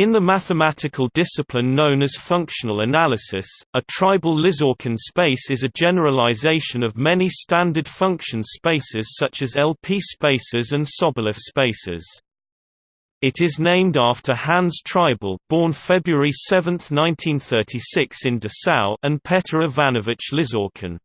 In the mathematical discipline known as functional analysis, a Triebel Lizorkin space is a generalization of many standard function spaces such as LP spaces and Sobolev spaces. It is named after Hans Triebel born February 7, 1936 in Dessau and Petr Ivanovich Lizorkin.